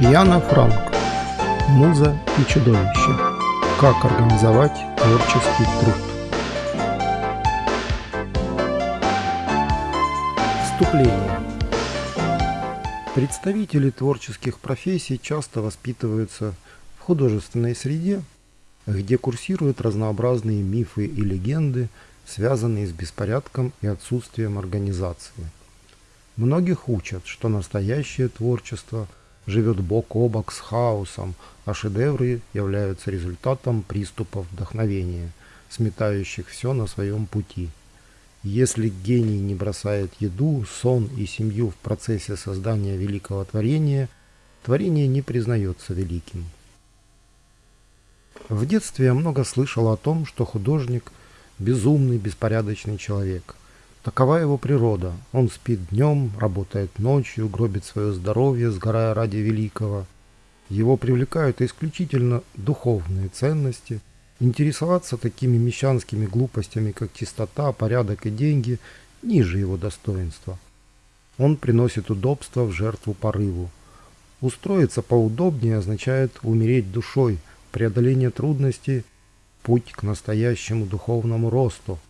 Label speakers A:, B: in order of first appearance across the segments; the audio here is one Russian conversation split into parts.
A: Яна Франк. Муза и чудовище. Как организовать творческий труд. Вступление. Представители творческих профессий часто воспитываются в художественной среде, где курсируют разнообразные мифы и легенды, связанные с беспорядком и отсутствием организации. Многих учат, что настоящее творчество живет бок о бок с хаосом, а шедевры являются результатом приступов вдохновения, сметающих все на своем пути. Если гений не бросает еду, сон и семью в процессе создания великого творения, творение не признается великим. В детстве я много слышал о том, что художник – безумный, беспорядочный человек. Такова его природа. Он спит днем, работает ночью, гробит свое здоровье, сгорая ради великого. Его привлекают исключительно духовные ценности. Интересоваться такими мещанскими глупостями, как чистота, порядок и деньги, ниже его достоинства. Он приносит удобство в жертву порыву. Устроиться поудобнее означает умереть душой, преодоление трудностей, путь к настоящему духовному росту –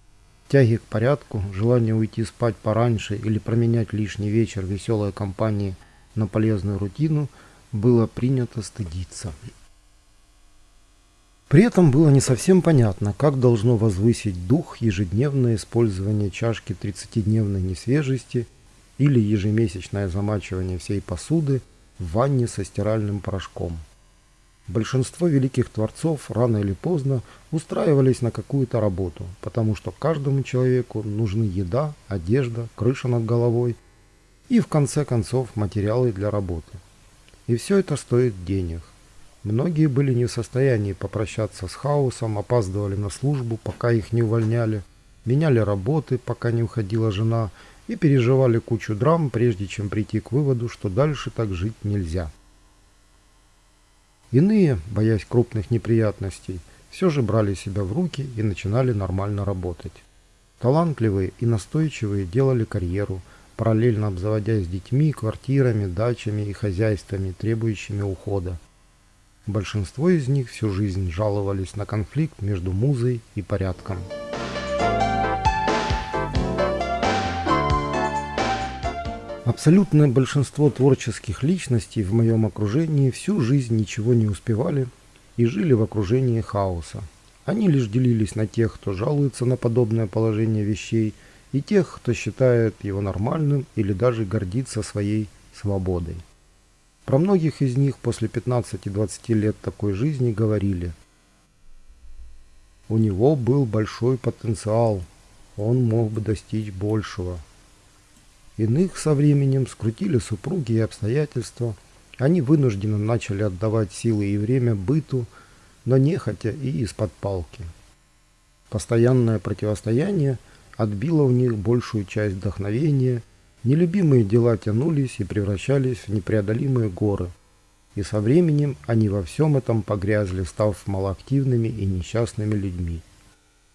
A: Тяги к порядку, желание уйти спать пораньше или променять лишний вечер веселой компании на полезную рутину было принято стыдиться. При этом было не совсем понятно, как должно возвысить дух ежедневное использование чашки 30-дневной несвежести или ежемесячное замачивание всей посуды в ванне со стиральным порошком. Большинство великих творцов рано или поздно устраивались на какую-то работу, потому что каждому человеку нужны еда, одежда, крыша над головой и, в конце концов, материалы для работы. И все это стоит денег. Многие были не в состоянии попрощаться с хаосом, опаздывали на службу, пока их не увольняли, меняли работы, пока не уходила жена, и переживали кучу драм, прежде чем прийти к выводу, что дальше так жить нельзя. Иные, боясь крупных неприятностей, все же брали себя в руки и начинали нормально работать. Талантливые и настойчивые делали карьеру, параллельно обзаводясь детьми, квартирами, дачами и хозяйствами, требующими ухода. Большинство из них всю жизнь жаловались на конфликт между музой и порядком. Абсолютное большинство творческих личностей в моем окружении всю жизнь ничего не успевали и жили в окружении хаоса. Они лишь делились на тех, кто жалуется на подобное положение вещей, и тех, кто считает его нормальным или даже гордится своей свободой. Про многих из них после 15-20 лет такой жизни говорили. У него был большой потенциал, он мог бы достичь большего – Иных со временем скрутили супруги и обстоятельства. Они вынужденно начали отдавать силы и время быту, но нехотя и из-под палки. Постоянное противостояние отбило у них большую часть вдохновения, нелюбимые дела тянулись и превращались в непреодолимые горы. И со временем они во всем этом погрязли, став малоактивными и несчастными людьми.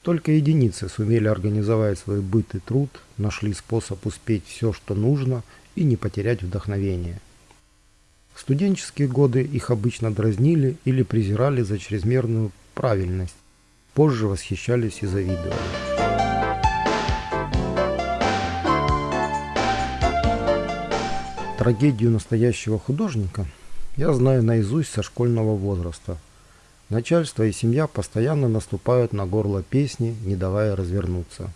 A: Только единицы сумели организовать свой быт и труд, нашли способ успеть все, что нужно, и не потерять вдохновение. В студенческие годы их обычно дразнили или презирали за чрезмерную правильность, позже восхищались и завидовали. Трагедию настоящего художника я знаю наизусть со школьного возраста – Начальство и семья постоянно наступают на горло песни, не давая развернуться.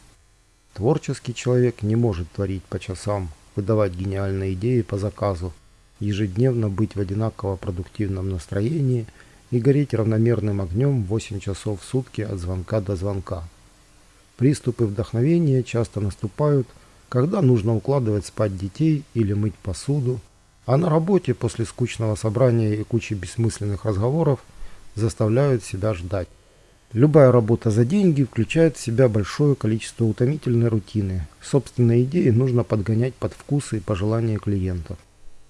A: Творческий человек не может творить по часам, выдавать гениальные идеи по заказу, ежедневно быть в одинаково продуктивном настроении и гореть равномерным огнем 8 часов в сутки от звонка до звонка. Приступы вдохновения часто наступают, когда нужно укладывать спать детей или мыть посуду, а на работе после скучного собрания и кучи бессмысленных разговоров – заставляют себя ждать. Любая работа за деньги включает в себя большое количество утомительной рутины. Собственные идеи нужно подгонять под вкусы и пожелания клиентов.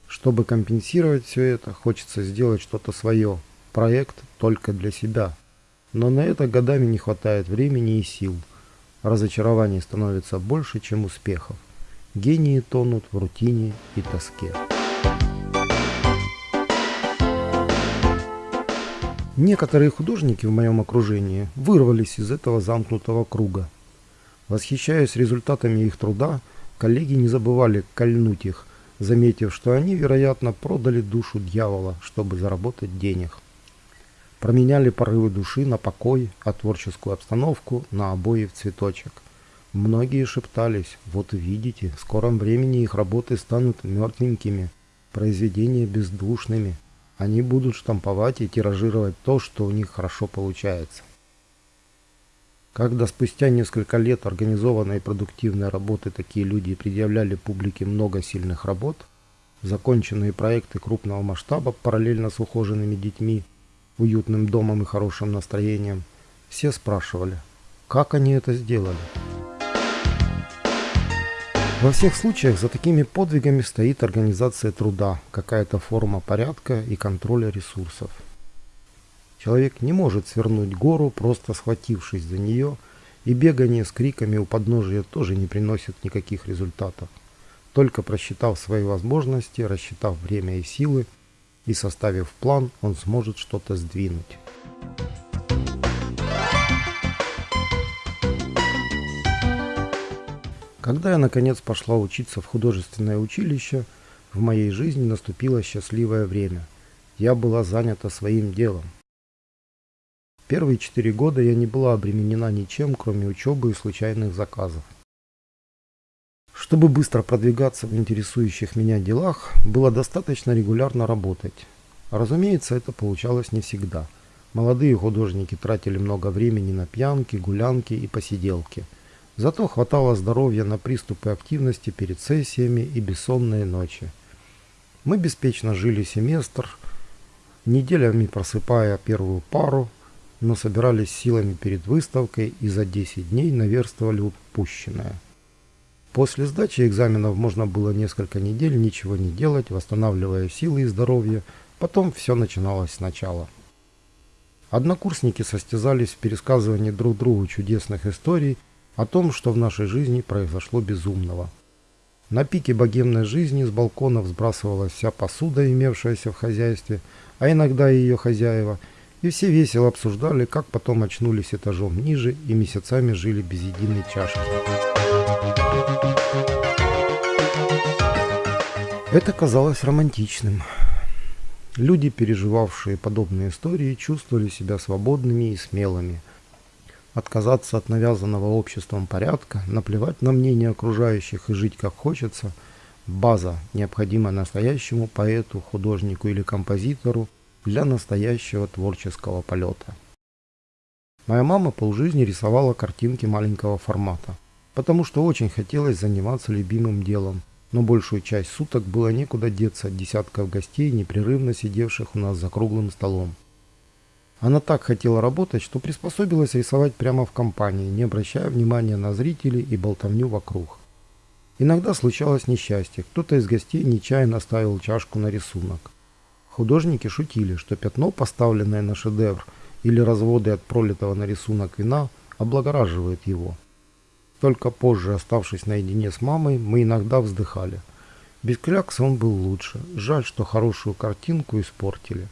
A: Чтобы компенсировать все это, хочется сделать что-то свое. Проект только для себя. Но на это годами не хватает времени и сил. Разочарований становится больше, чем успехов. Гении тонут в рутине и тоске. Некоторые художники в моем окружении вырвались из этого замкнутого круга. Восхищаясь результатами их труда, коллеги не забывали кольнуть их, заметив, что они, вероятно, продали душу дьявола, чтобы заработать денег. Променяли порывы души на покой, а творческую обстановку на обои в цветочек. Многие шептались, вот видите, в скором времени их работы станут мертвенькими, произведения бездушными – они будут штамповать и тиражировать то, что у них хорошо получается. Когда спустя несколько лет организованной и продуктивной работы такие люди предъявляли публике много сильных работ, законченные проекты крупного масштаба параллельно с ухоженными детьми, уютным домом и хорошим настроением, все спрашивали, как они это сделали. Во всех случаях за такими подвигами стоит организация труда, какая-то форма порядка и контроля ресурсов. Человек не может свернуть гору, просто схватившись за нее, и бегание с криками у подножия тоже не приносит никаких результатов. Только просчитав свои возможности, рассчитав время и силы и составив план, он сможет что-то сдвинуть. Когда я наконец пошла учиться в художественное училище, в моей жизни наступило счастливое время. Я была занята своим делом. Первые четыре года я не была обременена ничем, кроме учебы и случайных заказов. Чтобы быстро продвигаться в интересующих меня делах, было достаточно регулярно работать. Разумеется, это получалось не всегда. Молодые художники тратили много времени на пьянки, гулянки и посиделки – Зато хватало здоровья на приступы активности перед сессиями и бессонные ночи. Мы беспечно жили семестр, неделями просыпая первую пару, но собирались силами перед выставкой и за 10 дней наверстывали упущенное. После сдачи экзаменов можно было несколько недель ничего не делать, восстанавливая силы и здоровье, потом все начиналось сначала. Однокурсники состязались в пересказывании друг другу чудесных историй о том, что в нашей жизни произошло безумного. На пике богемной жизни с балконов сбрасывалась вся посуда, имевшаяся в хозяйстве, а иногда и ее хозяева, и все весело обсуждали, как потом очнулись этажом ниже и месяцами жили без единой чашки. Это казалось романтичным. Люди, переживавшие подобные истории, чувствовали себя свободными и смелыми – отказаться от навязанного обществом порядка, наплевать на мнение окружающих и жить как хочется – база, необходимая настоящему поэту, художнику или композитору для настоящего творческого полета. Моя мама полжизни рисовала картинки маленького формата, потому что очень хотелось заниматься любимым делом, но большую часть суток было некуда деться от десятков гостей, непрерывно сидевших у нас за круглым столом. Она так хотела работать, что приспособилась рисовать прямо в компании, не обращая внимания на зрителей и болтовню вокруг. Иногда случалось несчастье, кто-то из гостей нечаянно ставил чашку на рисунок. Художники шутили, что пятно, поставленное на шедевр, или разводы от пролитого на рисунок вина, облагораживают его. Только позже, оставшись наедине с мамой, мы иногда вздыхали. Без клякса он был лучше. Жаль, что хорошую картинку испортили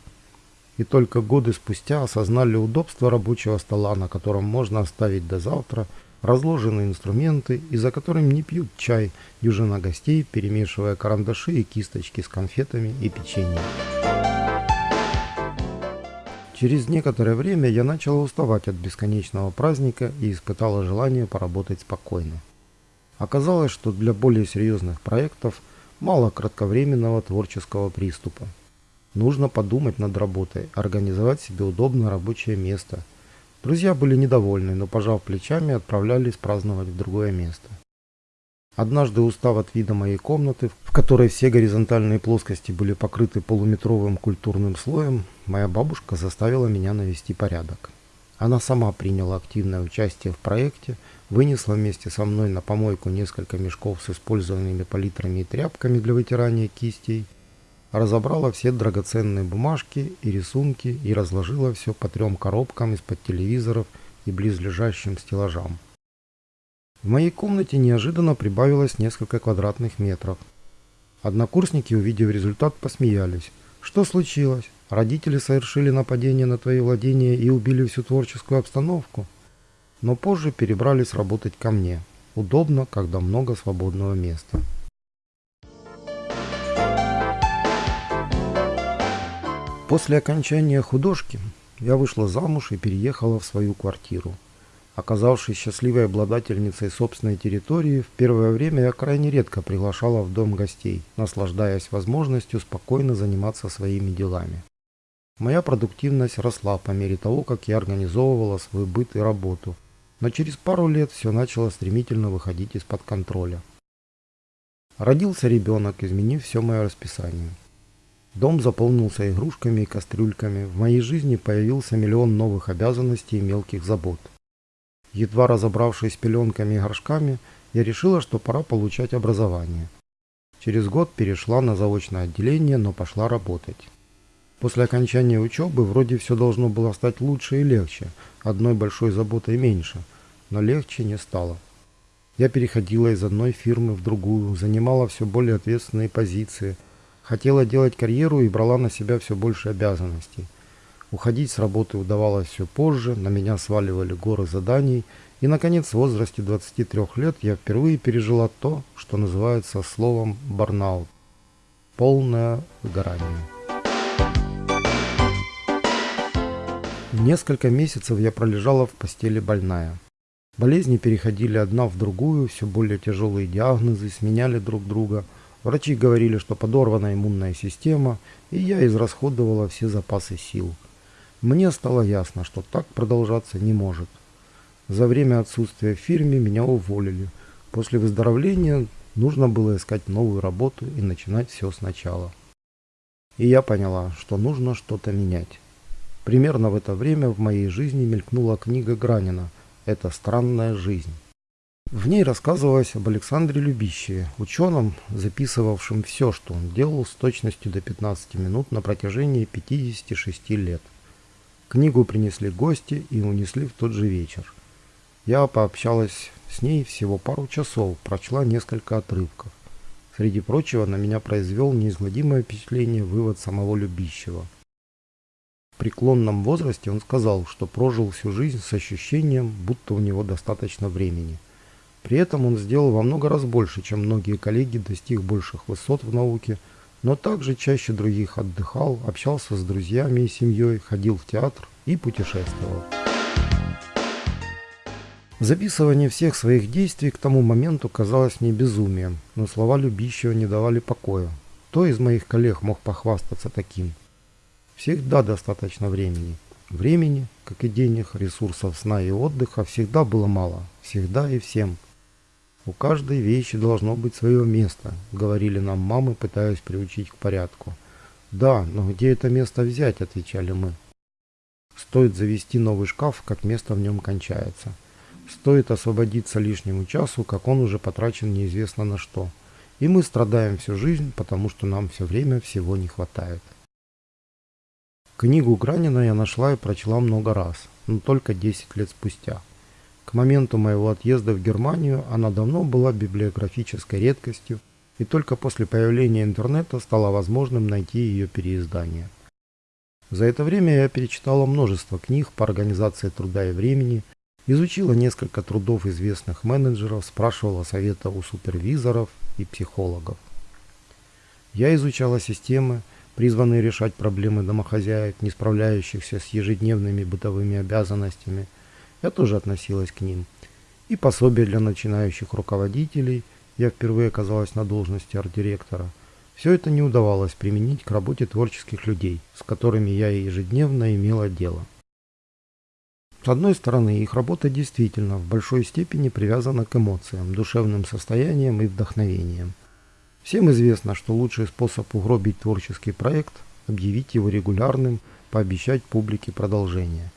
A: и только годы спустя осознали удобство рабочего стола, на котором можно оставить до завтра разложенные инструменты и за которым не пьют чай дюжина гостей, перемешивая карандаши и кисточки с конфетами и печеньем. Через некоторое время я начала уставать от бесконечного праздника и испытала желание поработать спокойно. Оказалось, что для более серьезных проектов мало кратковременного творческого приступа. Нужно подумать над работой, организовать себе удобное рабочее место. Друзья были недовольны, но, пожав плечами, отправлялись праздновать в другое место. Однажды, устав от вида моей комнаты, в которой все горизонтальные плоскости были покрыты полуметровым культурным слоем, моя бабушка заставила меня навести порядок. Она сама приняла активное участие в проекте, вынесла вместе со мной на помойку несколько мешков с использованными палитрами и тряпками для вытирания кистей – разобрала все драгоценные бумажки и рисунки и разложила все по трем коробкам из-под телевизоров и близлежащим стеллажам. В моей комнате неожиданно прибавилось несколько квадратных метров. Однокурсники, увидев результат, посмеялись. «Что случилось? Родители совершили нападение на твои владения и убили всю творческую обстановку, но позже перебрались работать ко мне. Удобно, когда много свободного места. После окончания художки я вышла замуж и переехала в свою квартиру. Оказавшись счастливой обладательницей собственной территории, в первое время я крайне редко приглашала в дом гостей, наслаждаясь возможностью спокойно заниматься своими делами. Моя продуктивность росла по мере того, как я организовывала свой быт и работу, но через пару лет все начало стремительно выходить из-под контроля. Родился ребенок, изменив все мое расписание. Дом заполнился игрушками и кастрюльками, в моей жизни появился миллион новых обязанностей и мелких забот. Едва разобравшись с пеленками и горшками, я решила, что пора получать образование. Через год перешла на заочное отделение, но пошла работать. После окончания учебы вроде все должно было стать лучше и легче, одной большой заботой меньше, но легче не стало. Я переходила из одной фирмы в другую, занимала все более ответственные позиции, хотела делать карьеру и брала на себя все больше обязанностей. Уходить с работы удавалось все позже, на меня сваливали горы заданий, и, наконец, в возрасте 23 лет я впервые пережила то, что называется словом «барнаут» – полное выгорание. Несколько месяцев я пролежала в постели больная. Болезни переходили одна в другую, все более тяжелые диагнозы сменяли друг друга. Врачи говорили, что подорвана иммунная система, и я израсходовала все запасы сил. Мне стало ясно, что так продолжаться не может. За время отсутствия в фирме меня уволили. После выздоровления нужно было искать новую работу и начинать все сначала. И я поняла, что нужно что-то менять. Примерно в это время в моей жизни мелькнула книга Гранина «Это странная жизнь». В ней рассказывалось об Александре Любищеве, ученом, записывавшем все, что он делал с точностью до 15 минут на протяжении 56 лет. Книгу принесли гости и унесли в тот же вечер. Я пообщалась с ней всего пару часов, прочла несколько отрывков. Среди прочего на меня произвел неизгладимое впечатление вывод самого Любищева – в преклонном возрасте он сказал, что прожил всю жизнь с ощущением, будто у него достаточно времени. При этом он сделал во много раз больше, чем многие коллеги, достиг больших высот в науке, но также чаще других отдыхал, общался с друзьями и семьей, ходил в театр и путешествовал. Записывание всех своих действий к тому моменту казалось мне безумием, но слова любящего не давали покоя. Кто из моих коллег мог похвастаться таким? Всегда достаточно времени. Времени, как и денег, ресурсов сна и отдыха, всегда было мало. Всегда и всем. У каждой вещи должно быть свое место, говорили нам мамы, пытаясь приучить к порядку. Да, но где это место взять, отвечали мы. Стоит завести новый шкаф, как место в нем кончается. Стоит освободиться лишнему часу, как он уже потрачен неизвестно на что. И мы страдаем всю жизнь, потому что нам все время всего не хватает. Книгу Гранина я нашла и прочла много раз, но только 10 лет спустя. К моменту моего отъезда в Германию она давно была библиографической редкостью, и только после появления интернета стало возможным найти ее переиздание. За это время я перечитала множество книг по организации труда и времени, изучила несколько трудов известных менеджеров, спрашивала совета у супервизоров и психологов. Я изучала системы, призванные решать проблемы домохозяек, не справляющихся с ежедневными бытовыми обязанностями. Я тоже относилась к ним. И пособие для начинающих руководителей, я впервые оказалась на должности арт-директора. Все это не удавалось применить к работе творческих людей, с которыми я ежедневно имела дело. С одной стороны, их работа действительно в большой степени привязана к эмоциям, душевным состояниям и вдохновениям. Всем известно, что лучший способ угробить творческий проект – объявить его регулярным, пообещать публике продолжение.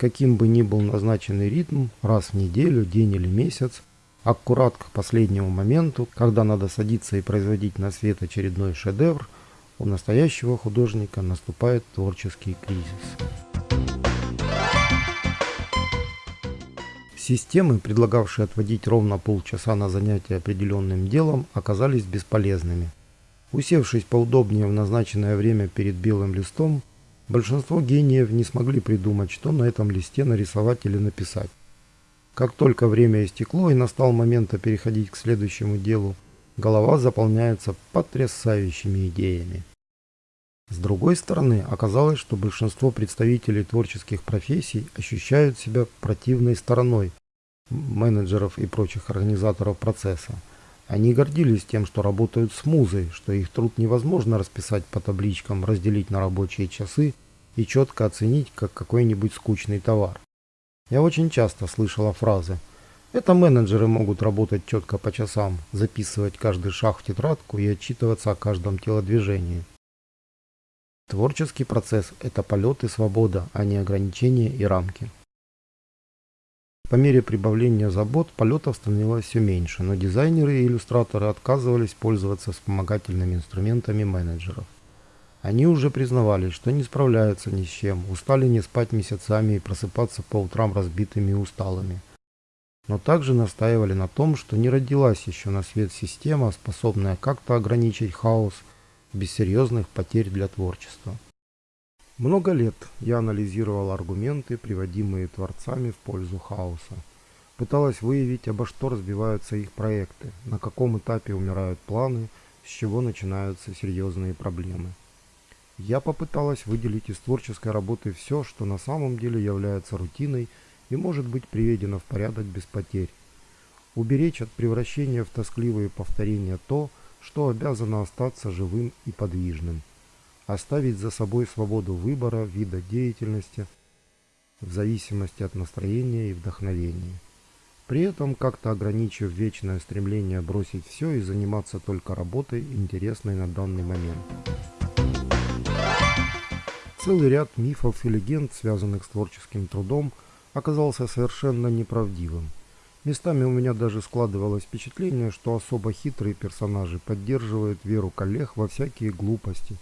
A: Каким бы ни был назначенный ритм, раз в неделю, день или месяц, аккурат к последнему моменту, когда надо садиться и производить на свет очередной шедевр, у настоящего художника наступает творческий кризис. Системы, предлагавшие отводить ровно полчаса на занятие определенным делом, оказались бесполезными. Усевшись поудобнее в назначенное время перед белым листом, Большинство гениев не смогли придумать, что на этом листе нарисовать или написать. Как только время истекло и настал момент переходить к следующему делу, голова заполняется потрясающими идеями. С другой стороны, оказалось, что большинство представителей творческих профессий ощущают себя противной стороной менеджеров и прочих организаторов процесса. Они гордились тем, что работают с музой, что их труд невозможно расписать по табличкам, разделить на рабочие часы и четко оценить как какой-нибудь скучный товар. Я очень часто слышала фразы «Это менеджеры могут работать четко по часам, записывать каждый шаг в тетрадку и отчитываться о каждом телодвижении». Творческий процесс – это полет и свобода, а не ограничения и рамки. По мере прибавления забот полетов становилось все меньше, но дизайнеры и иллюстраторы отказывались пользоваться вспомогательными инструментами менеджеров. Они уже признавали, что не справляются ни с чем, устали не спать месяцами и просыпаться по утрам разбитыми и усталыми. Но также настаивали на том, что не родилась еще на свет система, способная как-то ограничить хаос – без серьезных потерь для творчества. Много лет я анализировал аргументы, приводимые творцами в пользу хаоса. Пыталась выявить, обо что разбиваются их проекты, на каком этапе умирают планы, с чего начинаются серьезные проблемы. Я попыталась выделить из творческой работы все, что на самом деле является рутиной и может быть приведено в порядок без потерь. Уберечь от превращения в тоскливые повторения то, что обязано остаться живым и подвижным, оставить за собой свободу выбора вида деятельности в зависимости от настроения и вдохновения. При этом как-то ограничив вечное стремление бросить все и заниматься только работой, интересной на данный момент. Целый ряд мифов и легенд, связанных с творческим трудом, оказался совершенно неправдивым – Местами у меня даже складывалось впечатление, что особо хитрые персонажи поддерживают веру коллег во всякие глупости,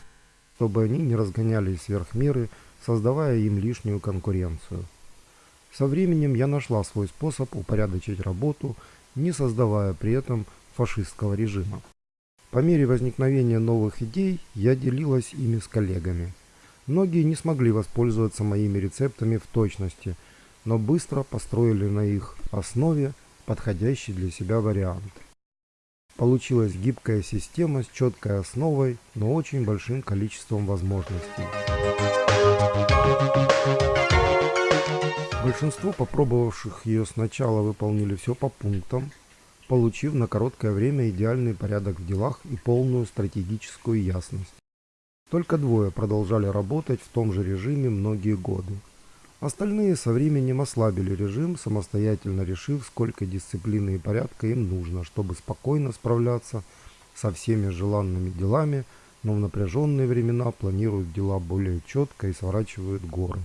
A: чтобы они не разгонялись сверх меры, создавая им лишнюю конкуренцию. Со временем я нашла свой способ упорядочить работу, не создавая при этом фашистского режима. По мере возникновения новых идей я делилась ими с коллегами. Многие не смогли воспользоваться моими рецептами в точности – но быстро построили на их основе подходящий для себя вариант. Получилась гибкая система с четкой основой, но очень большим количеством возможностей. Большинство попробовавших ее сначала выполнили все по пунктам, получив на короткое время идеальный порядок в делах и полную стратегическую ясность. Только двое продолжали работать в том же режиме многие годы. Остальные со временем ослабили режим, самостоятельно решив, сколько дисциплины и порядка им нужно, чтобы спокойно справляться со всеми желанными делами, но в напряженные времена планируют дела более четко и сворачивают горы.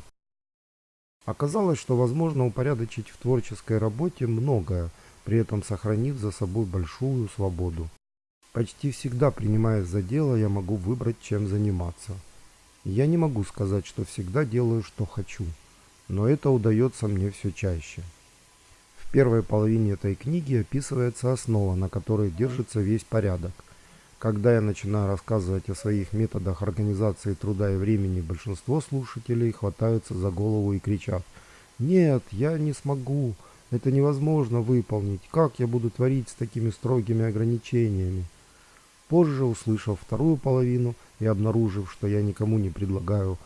A: Оказалось, что возможно упорядочить в творческой работе многое, при этом сохранив за собой большую свободу. Почти всегда, принимаясь за дело, я могу выбрать, чем заниматься. Я не могу сказать, что всегда делаю, что хочу но это удается мне все чаще. В первой половине этой книги описывается основа, на которой держится весь порядок. Когда я начинаю рассказывать о своих методах организации труда и времени, большинство слушателей хватаются за голову и кричат «Нет, я не смогу, это невозможно выполнить, как я буду творить с такими строгими ограничениями?» Позже, услышав вторую половину и обнаружив, что я никому не предлагаю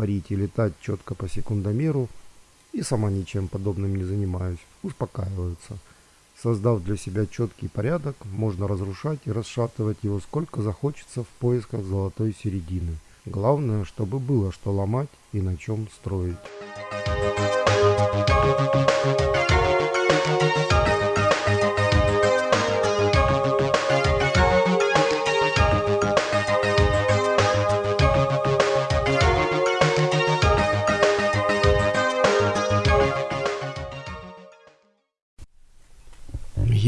A: парить и летать четко по секундомеру, и сама ничем подобным не занимаюсь, успокаиваются. Создав для себя четкий порядок, можно разрушать и расшатывать его сколько захочется в поисках золотой середины. Главное, чтобы было что ломать и на чем строить.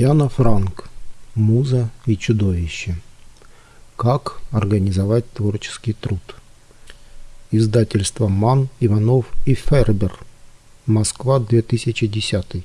A: Яна Франк. Муза и чудовище. Как организовать творческий труд. Издательство Ман, Иванов и Фербер. Москва, 2010.